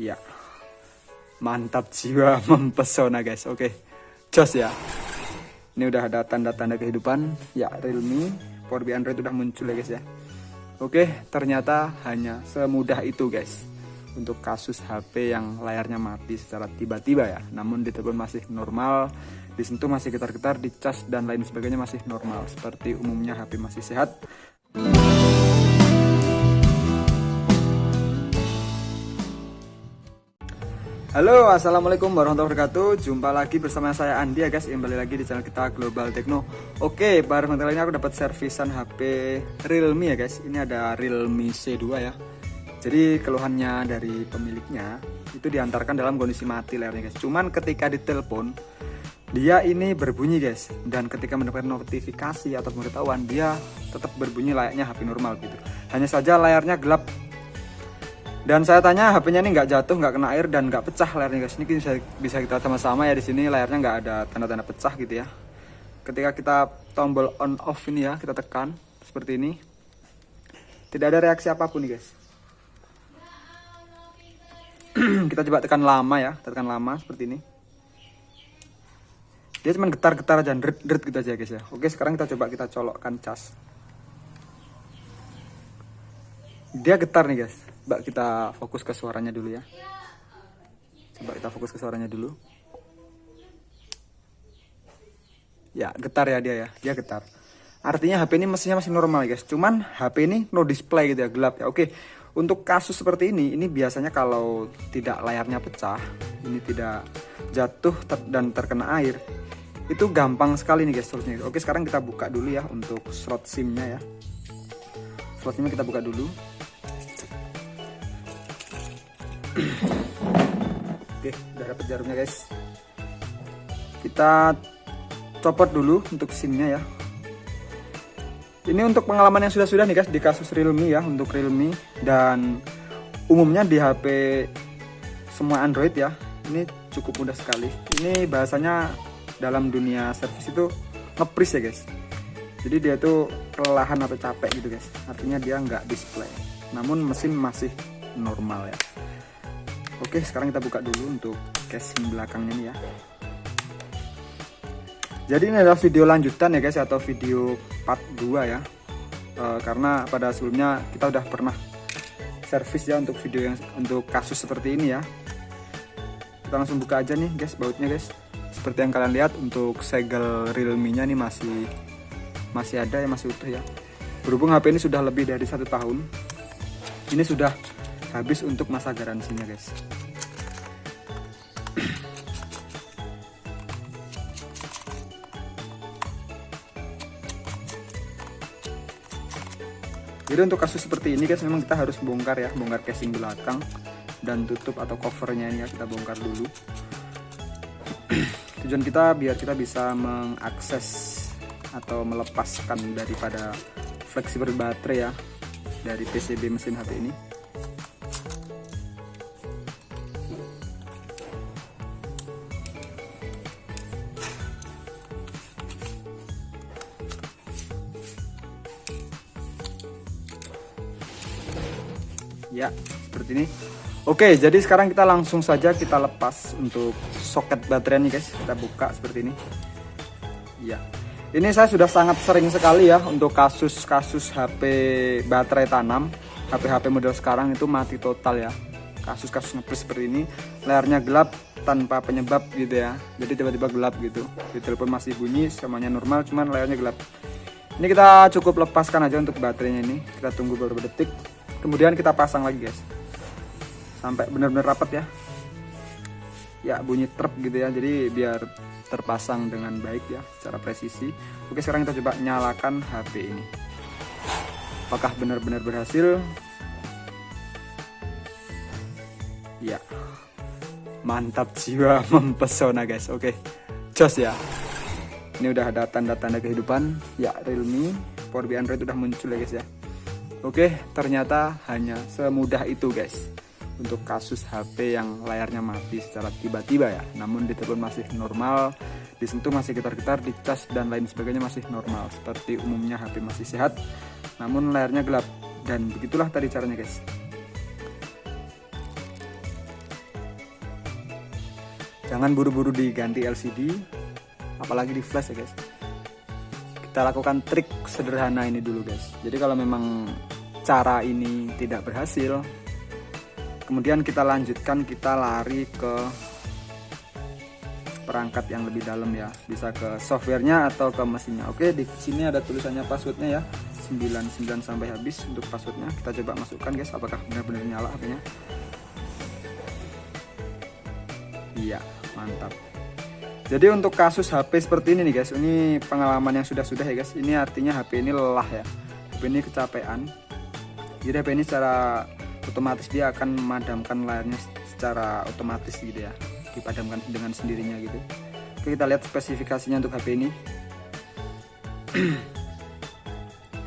Ya, mantap jiwa mempesona guys. Oke, jos ya. Ini udah ada tanda-tanda kehidupan. Ya, Realme Power BI Android udah muncul ya guys ya. Oke, ternyata hanya semudah itu guys. Untuk kasus HP yang layarnya mati secara tiba-tiba ya. Namun di telepon masih normal, disentuh masih getar-getar, dicas dan lain sebagainya masih normal. Seperti umumnya HP masih sehat. Halo assalamualaikum warahmatullahi wabarakatuh. Jumpa lagi bersama saya Andi ya guys. Kembali lagi di channel kita Global Techno. Oke pada kali ini aku dapat servisan HP Realme ya guys. Ini ada Realme C2 ya. Jadi keluhannya dari pemiliknya Itu diantarkan dalam kondisi mati layarnya guys. Cuman ketika ditelepon Dia ini berbunyi guys. Dan ketika mendapatkan notifikasi atau pemberitahuan Dia tetap berbunyi layaknya HP normal gitu. Hanya saja layarnya gelap dan saya tanya HP-nya ini nggak jatuh, nggak kena air dan nggak pecah layarnya guys. Ini bisa bisa kita sama-sama ya di sini layarnya nggak ada tanda-tanda pecah gitu ya. Ketika kita tombol on off ini ya, kita tekan seperti ini. Tidak ada reaksi apa pun nih guys. kita coba tekan lama ya, tekan lama seperti ini. Dia cuma getar-getar aja, deret-deret gitu aja guys ya. Oke, sekarang kita coba kita colokkan cas. Dia getar nih guys Coba kita fokus ke suaranya dulu ya. Coba kita fokus ke suaranya dulu. Ya, getar ya dia ya. Dia getar. Artinya HP ini mesinnya masih normal guys. Cuman HP ini no display gitu ya, gelap ya. Oke. Untuk kasus seperti ini, ini biasanya kalau tidak layarnya pecah, ini tidak jatuh ter dan terkena air, itu gampang sekali nih guys solusinya. Oke, sekarang kita buka dulu ya untuk slot SIM-nya ya. Slot SIM-nya kita buka dulu. Oke, udah dapet jarumnya guys. Kita copot dulu untuk SIM-nya ya. Ini untuk pengalaman yang sudah-sudah nih guys di kasus Realme ya, untuk Realme dan umumnya di HP semua Android ya. Ini cukup mudah sekali. Ini bahasanya dalam dunia service itu ngepris ya guys. Jadi dia tuh kelelahan atau capek gitu guys. Artinya dia nggak display. Namun mesin masih normal ya. Oke sekarang kita buka dulu untuk casing belakangnya nih ya. Jadi ini adalah video lanjutan ya guys atau video part 2 ya. E, karena pada sebelumnya kita udah pernah servis ya untuk video yang untuk kasus seperti ini ya. Kita langsung buka aja nih guys bautnya guys. Seperti yang kalian lihat untuk segel realme nya nih masih masih ada ya masih utuh ya. Berhubung HP ini sudah lebih dari satu tahun ini sudah habis untuk masa garansinya guys. Jadi untuk kasus seperti ini guys memang kita harus bongkar ya bongkar casing belakang dan tutup atau covernya ini ya kita bongkar dulu. Tujuan kita biar kita bisa mengakses atau melepaskan daripada fleksibel baterai ya dari PCB mesin HP ini ya seperti ini. Oke jadi sekarang kita langsung saja kita lepas untuk soket baterai nih guys. Kita buka seperti ini. Ya. Ini saya sudah sangat sering sekali ya untuk kasus-kasus HP baterai tanam HP-HP model sekarang itu mati total ya. Kasus-kasus ngepres seperti ini layarnya gelap tanpa penyebab gitu ya. Jadi tiba-tiba gelap gitu. Di telepon masih bunyi semuanya normal cuman layarnya gelap. Ini kita cukup lepaskan aja untuk baterainya ini. Kita tunggu beberapa detik kemudian kita pasang lagi guys. Sampai benar-benar rapat ya. Ya bunyi truk gitu ya. Jadi biar terpasang dengan baik ya secara presisi. Oke sekarang kita coba nyalakan HP ini. Apakah benar-benar berhasil? Ya. Mantap jiwa mempesona guys. Oke jos ya. Ini udah ada tanda-tanda kehidupan. Ya Realme Power BI Android udah muncul ya guys ya Oke ternyata hanya semudah itu guys. Untuk kasus HP yang layarnya mati secara tiba-tiba ya. Namun di telepon masih normal disentuh masih getar-getar dicas dan lain sebagainya masih normal. Seperti umumnya HP masih sehat namun layarnya gelap. Dan begitulah tadi caranya guys. Jangan buru-buru diganti LCD apalagi di flash ya guys kita lakukan trik sederhana ini dulu guys. Jadi kalau memang cara ini tidak berhasil kemudian kita lanjutkan kita lari ke perangkat yang lebih dalam ya. Bisa ke softwarenya atau ke mesinnya. Oke di sini ada tulisannya passwordnya ya. 99 sampai habis untuk passwordnya. Kita coba masukkan guys apakah benar-benar nyala HP-nya iya mantap jadi untuk kasus HP seperti ini nih guys ini pengalaman yang sudah-sudah ya guys. Ini artinya HP ini lelah ya. HP ini kecapean. Jadi HP ini secara otomatis dia akan memadamkan layarnya secara otomatis gitu ya. Dipadamkan dengan sendirinya gitu. Oke, kita lihat spesifikasinya untuk HP ini.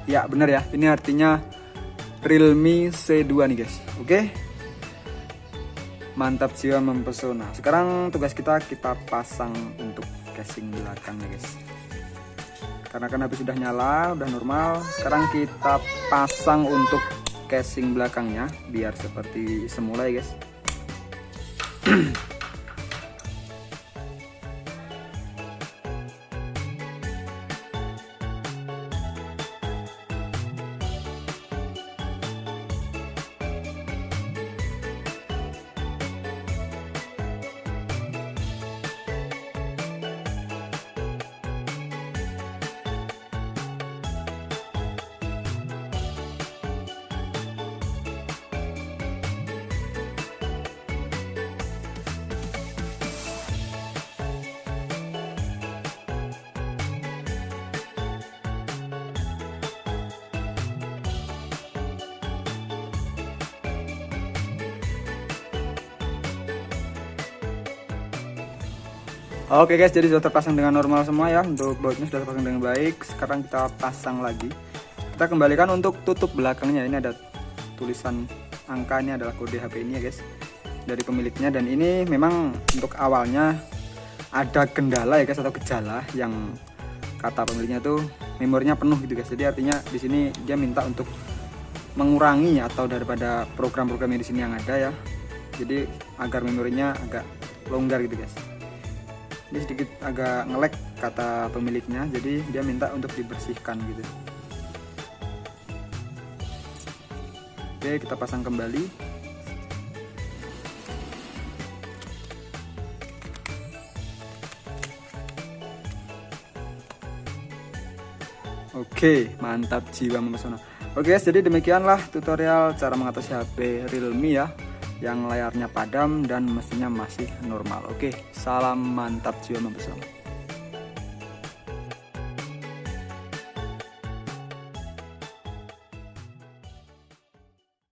Ya benar ya. Ini artinya Realme C2 nih guys. Oke mantap jiwa mempesona. Sekarang tugas kita kita pasang untuk casing belakangnya guys. Karena kan habis sudah nyala udah normal sekarang kita pasang untuk casing belakangnya biar seperti semula ya guys Oke guys, jadi sudah terpasang dengan normal semua ya. Untuk bautnya sudah terpasang dengan baik. Sekarang kita pasang lagi. Kita kembalikan untuk tutup belakangnya. Ini ada tulisan angka Ini adalah kode HP ini ya guys Dari pemiliknya. Dan ini memang untuk awalnya Ada kendala ya guys Atau gejala yang kata pemiliknya tuh Memorinya penuh gitu guys. Jadi artinya di sini dia minta untuk mengurangi atau daripada program-program yang di sini yang ada ya. Jadi agar memorinya agak longgar gitu guys ini sedikit agak ngelek kata pemiliknya. Jadi dia minta untuk dibersihkan gitu. Oke kita pasang kembali. Oke, mantap jiwa memesona. Oke jadi demikianlah tutorial cara mengatasi HP Realme ya yang layarnya padam dan mesinnya masih normal. Oke, salam mantap jiwa membesar.